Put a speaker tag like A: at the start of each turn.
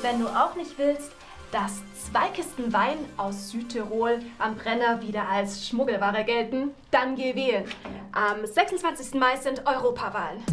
A: Wenn du auch nicht willst, dass zwei Kisten Wein aus Südtirol am Brenner wieder als Schmuggelware gelten, dann geh wählen. Am 26. Mai sind Europawahlen.